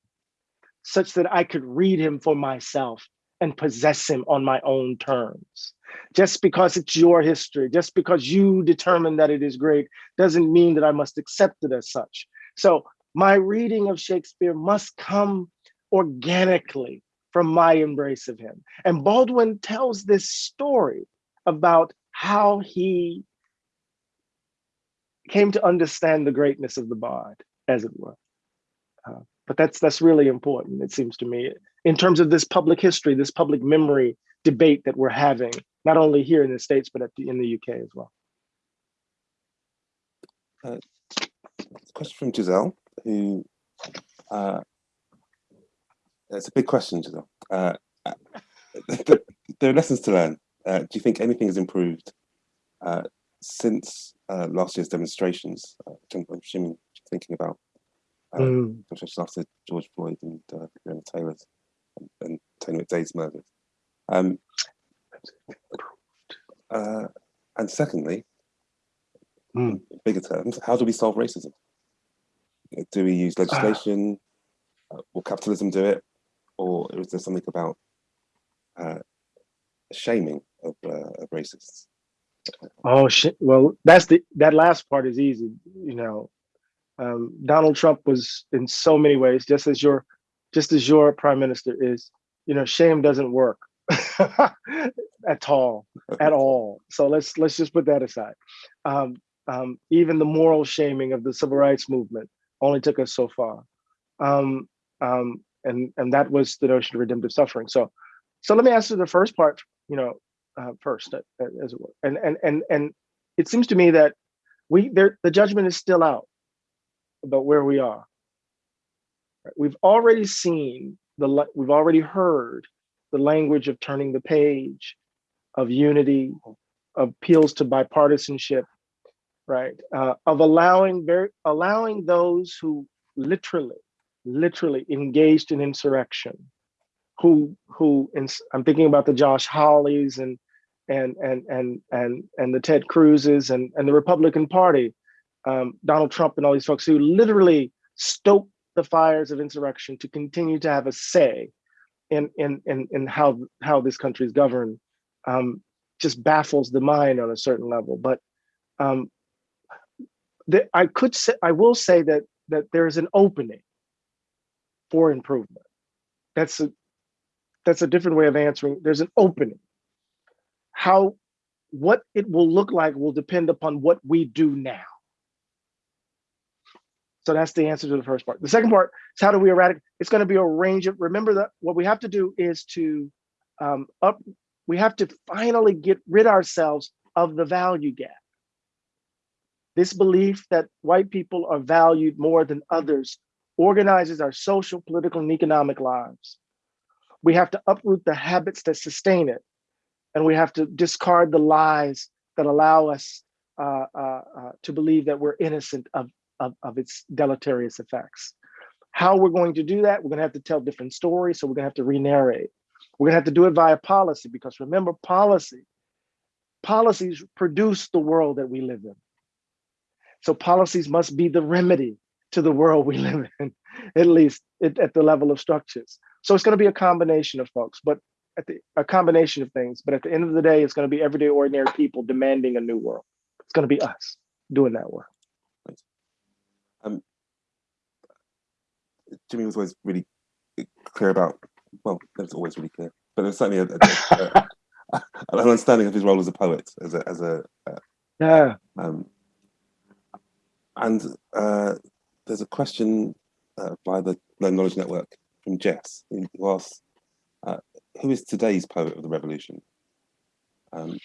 such that I could read him for myself and possess him on my own terms. Just because it's your history, just because you determine that it is great, doesn't mean that I must accept it as such. So my reading of Shakespeare must come organically from my embrace of him. And Baldwin tells this story about how he came to understand the greatness of the bard, as it were. Uh, but that's that's really important, it seems to me, in terms of this public history, this public memory debate that we're having, not only here in the States, but the, in the UK as well. Uh, question from Giselle, who, uh, it's a big question, Giselle. Uh, <laughs> there are lessons to learn. Uh, do you think anything has improved uh, since uh, last year's demonstrations? Uh, I'm assuming thinking about mm. demonstrations after George Floyd and uh, Breonna Taylor's and, and Tony McDade's murders. Um, uh, and secondly, mm. bigger terms, how do we solve racism? Do we use legislation? Uh, will capitalism do it? Or is there something about uh, shaming of, uh, of racists? Oh shit! Well, that's the that last part is easy. You know, um, Donald Trump was in so many ways, just as your just as your prime minister is. You know, shame doesn't work. <laughs> at all, at <laughs> all. So let's let's just put that aside. Um, um, even the moral shaming of the civil rights movement only took us so far, um, um, and and that was the notion of redemptive suffering. So, so let me answer the first part. You know, uh, first uh, as it were, and and and and it seems to me that we there the judgment is still out about where we are. We've already seen the we've already heard the language of turning the page, of unity, of appeals to bipartisanship, right? Uh, of allowing very allowing those who literally, literally engaged in insurrection who who I'm thinking about the Josh Hawleys and and and and and and the Ted Cruzes and and the Republican Party, um, Donald Trump and all these folks who literally stoke the fires of insurrection to continue to have a say in in in, in how how this country is governed, um, just baffles the mind on a certain level. But um, the, I could say I will say that that there's an opening for improvement. That's a that's a different way of answering. There's an opening. How what it will look like will depend upon what we do now. So that's the answer to the first part. The second part is how do we eradicate? It's going to be a range of, remember that what we have to do is to um, up, we have to finally get rid ourselves of the value gap. This belief that white people are valued more than others organizes our social, political, and economic lives. We have to uproot the habits that sustain it. And we have to discard the lies that allow us uh, uh, uh, to believe that we're innocent of, of, of its deleterious effects. How we're going to do that, we're gonna have to tell different stories, so we're gonna have to re-narrate. We're gonna have to do it via policy, because remember, policy, policies produce the world that we live in. So policies must be the remedy to the world we live in, <laughs> at least at, at the level of structures. So it's gonna be a combination of folks, but at the, a combination of things, but at the end of the day, it's gonna be everyday ordinary people demanding a new world. It's gonna be us doing that work. Um, Jimmy was always really clear about, well, was always really clear, but there's certainly a, <laughs> a, a, an understanding of his role as a poet, as a, as a uh, yeah. Um, and uh, there's a question uh, by the Learn Knowledge Network from Jess, who asks, uh, who is today's poet of the revolution? Um,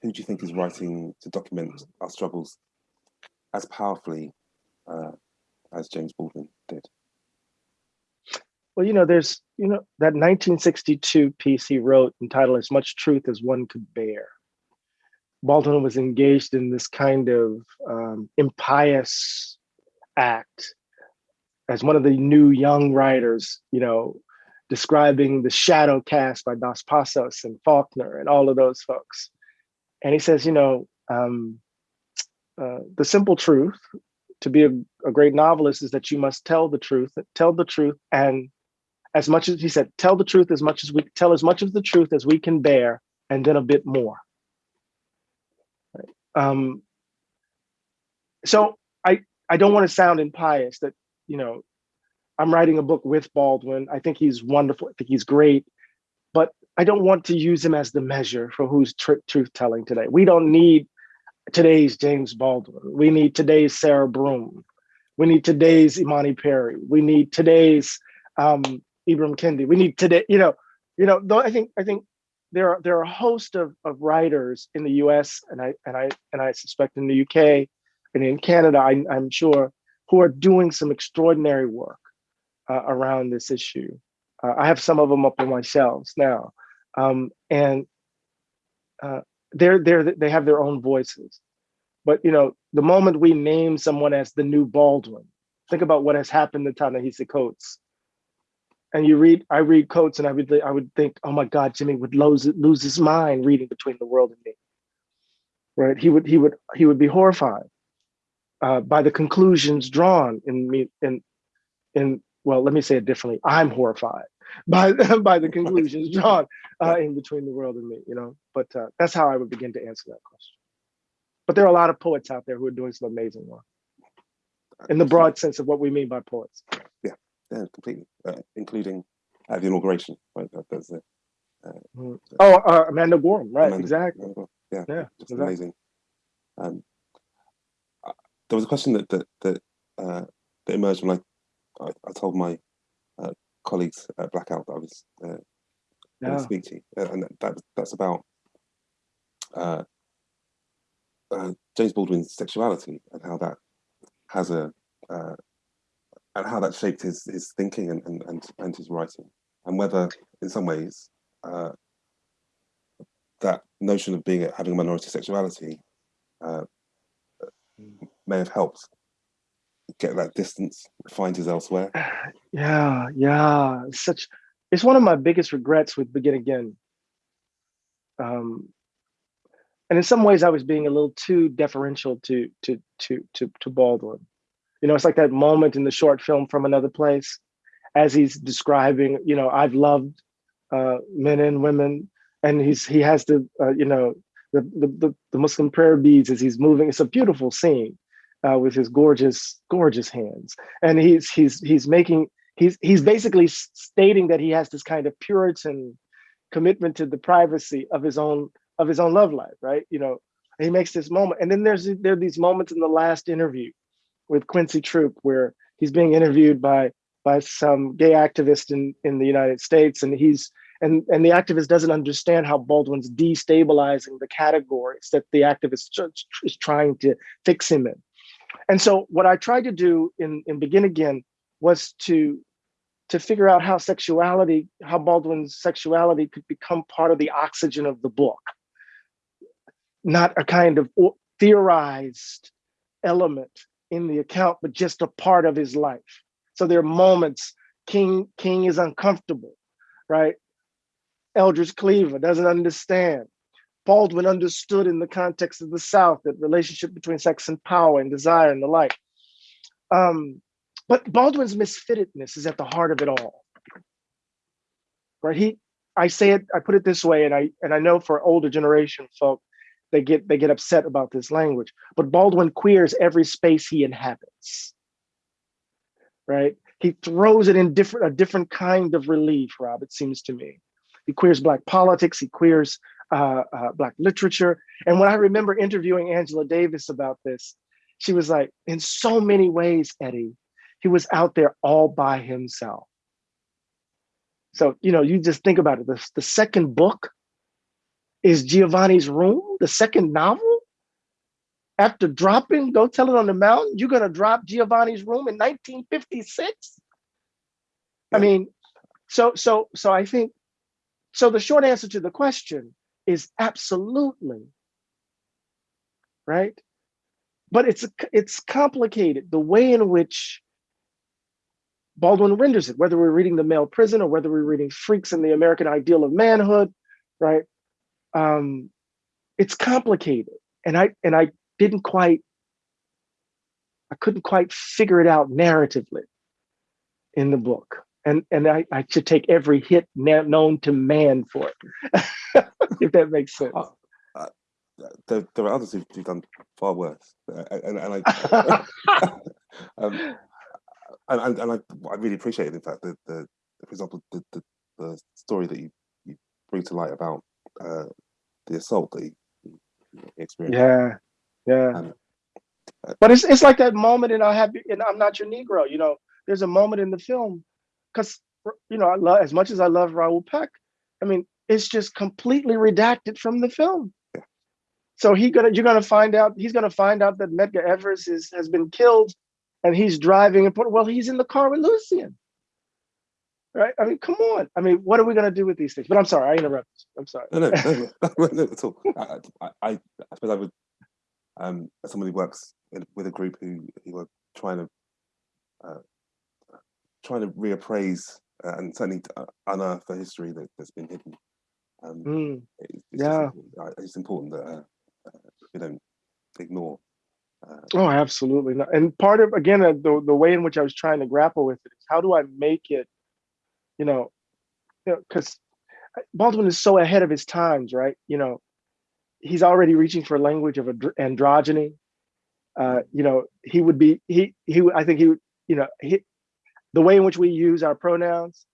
who do you think is writing to document our struggles as powerfully uh, as James Baldwin did? Well, you know, there's, you know, that 1962 piece he wrote entitled As Much Truth as One Could Bear. Baldwin was engaged in this kind of um, impious act as one of the new young writers, you know, describing the shadow cast by Dos Passos and Faulkner and all of those folks. And he says, you know, um, uh, the simple truth to be a, a great novelist is that you must tell the truth, tell the truth, and as much as he said, tell the truth as much as we tell as much of the truth as we can bear, and then a bit more. Um, so I I don't want to sound impious that you know I'm writing a book with Baldwin. I think he's wonderful. I think he's great, but I don't want to use him as the measure for who's tr truth telling today. We don't need today's James Baldwin. We need today's Sarah Broom. We need today's Imani Perry. We need today's um, Ibram Kendi. We need today, you know, you know, though I think I think there are there are a host of, of writers in the US and I and I and I suspect in the UK and in Canada, I, am sure, who are doing some extraordinary work uh, around this issue. Uh, I have some of them up on my shelves now. Um, and uh, they're they're they have their own voices. But you know, the moment we name someone as the new Baldwin, think about what has happened to Ta-Nehisi Coates. And you read, I read Coates, and I would I would think, oh my God, Jimmy would lose lose his mind reading Between the World and Me. Right? He would he would he would be horrified uh, by the conclusions drawn in me in in well, let me say it differently. I'm horrified <laughs> by by the conclusions <laughs> drawn uh, in between the world and me. You know, but uh, that's how I would begin to answer that question. But there are a lot of poets out there who are doing some amazing work in the broad sense of what we mean by poets. Yeah, completely, uh, including at the inauguration. Right, that's it. Uh, mm. oh, uh, Amanda Gorman, right? Amanda, exactly. yeah, yeah, just exactly. amazing. Um, uh, there was a question that that that, uh, that emerged when I I, I told my uh, colleagues at Blackout that I was uh, yeah. speak to you, uh, and that that's about uh, uh, James Baldwin's sexuality and how that has a uh, and how that shaped his his thinking and and and, and his writing, and whether in some ways uh, that notion of being having a minority sexuality uh, may have helped get that distance, find his elsewhere. <sighs> Yeah, yeah, such it's one of my biggest regrets with Begin Again. Um, and in some ways, I was being a little too deferential to to to to to Baldwin. You know, it's like that moment in the short film from another place, as he's describing. You know, I've loved uh, men and women, and he's he has the uh, you know the, the the Muslim prayer beads as he's moving. It's a beautiful scene uh, with his gorgeous gorgeous hands, and he's he's he's making he's he's basically stating that he has this kind of Puritan commitment to the privacy of his own of his own love life, right? You know, he makes this moment, and then there's there are these moments in the last interview with Quincy Troupe where he's being interviewed by by some gay activist in in the United States, and he's and and the activist doesn't understand how Baldwin's destabilizing the categories that the activist is trying to fix him in. And so what I tried to do in in Begin Again was to to figure out how sexuality, how Baldwin's sexuality could become part of the oxygen of the book, not a kind of theorized element in the account, but just a part of his life. So there are moments King King is uncomfortable, right? Eldridge Cleaver doesn't understand. Baldwin understood in the context of the South that relationship between sex and power and desire and the like. Um, but Baldwin's misfittedness is at the heart of it all. Right? He, I say it, I put it this way, and I and I know for older generation folk, they get they get upset about this language. But Baldwin queers every space he inhabits. Right? He throws it in different a different kind of relief, Rob, it seems to me. He queers black politics, he queers uh, uh, black literature. And when I remember interviewing Angela Davis about this, she was like, in so many ways, Eddie, he was out there all by himself. So, you know, you just think about it. The, the second book is Giovanni's Room, the second novel. After dropping Go Tell It on the Mountain, you're going to drop Giovanni's Room in 1956? I mean, so so so I think so the short answer to the question is absolutely right but it's it's complicated the way in which Baldwin renders it, whether we're reading The Male Prison or whether we're reading Freaks and the American Ideal of Manhood, right? Um, it's complicated. And I and I didn't quite, I couldn't quite figure it out narratively in the book. And and I, I should take every hit known to man for it, <laughs> if that makes sense. Uh, uh, there, there, are others who've, who've done far worse, uh, and, and I, <laughs> <laughs> um, and, and I, I really appreciate it. In fact, the, the for example, the, the, the story that you, you bring to light about uh, the assault you, experienced. Yeah, yeah. And, uh, but it's it's like that moment in I have and I'm not your Negro. You know, there's a moment in the film because you know I love as much as I love Raoul Peck. I mean, it's just completely redacted from the film. Yeah. So he gonna you're gonna find out he's gonna find out that Medgar Evers is has been killed and he's driving and put, well, he's in the car with Lucien. Right? I mean, come on. I mean, what are we going to do with these things? But I'm sorry, I interrupted. I'm sorry. No, no, no, <laughs> no, no at all. I, I, I, suppose I would, um, as somebody who works in, with a group who, who are trying to, uh, trying to reappraise uh, and certainly uh, unearth the history that, has been hidden. Um, mm, it's, yeah. Just, uh, it's important that uh, uh, we don't ignore oh, absolutely. Not. And part of, again, uh, the, the way in which I was trying to grapple with it is how do I make it, you know, because you know, Baldwin is so ahead of his times, right? You know, he's already reaching for language of androgyny. Uh, you know, he would be, he, he, I think he would, you know, he, the way in which we use our pronouns,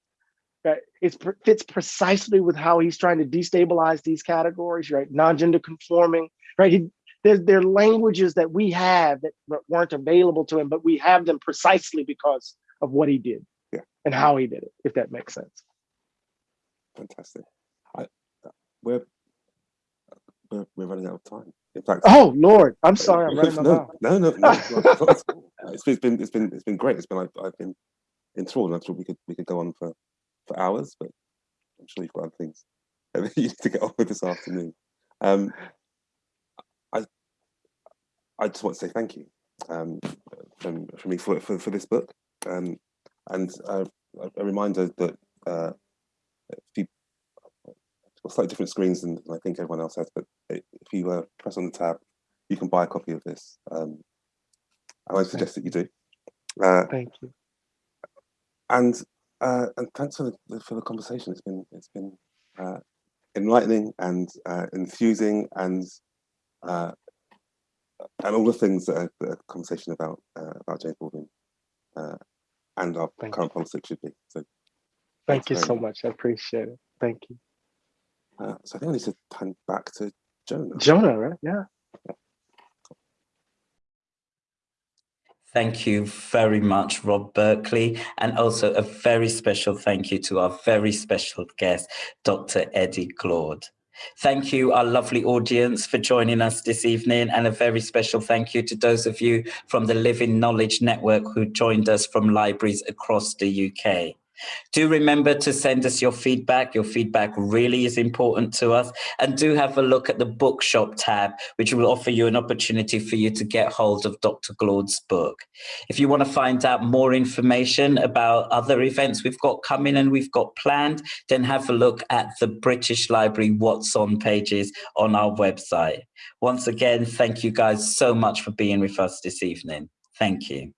right, it fits precisely with how he's trying to destabilize these categories, right? Non-gender conforming, right? He, there, there are languages that we have that weren't available to him, but we have them precisely because of what he did yeah. and how he did it, if that makes sense. Fantastic. I, we're, we're, we're running out of time. In fact, oh Lord, I'm <laughs> sorry, I'm running no, out. No, no, no. <laughs> it's, it's been it's been it's been great. It's been I've, I've been enthralled. I'm sure we could we could go on for for hours, but I'm sure you've got other things <laughs> that you need to get on with this afternoon. Um, I just want to say thank you um, from, from me for, for, for this book. Um, and uh, a reminder that uh, if you slightly different screens than I think everyone else has, but if you uh, press on the tab, you can buy a copy of this. Um, I would suggest that you do. Uh, Thank you. And uh, and thanks for the for the conversation. It's been it's been uh, enlightening and uh, enthusing and uh, and all the things that a, a conversation about uh, about James Baldwin uh, and our Thank current you. politics should be. So, Thank you so much. I appreciate it. Thank you. Uh, so I think I need to turn back to Jonah. Jonah, right? Yeah. yeah. Thank you very much, Rob Berkeley, and also a very special thank you to our very special guest, Dr. Eddie Glaude. Thank you, our lovely audience, for joining us this evening, and a very special thank you to those of you from the Living Knowledge Network who joined us from libraries across the UK. Do remember to send us your feedback. Your feedback really is important to us. And do have a look at the bookshop tab, which will offer you an opportunity for you to get hold of Dr. Glaude's book. If you want to find out more information about other events we've got coming and we've got planned, then have a look at the British Library What's On pages on our website. Once again, thank you guys so much for being with us this evening. Thank you.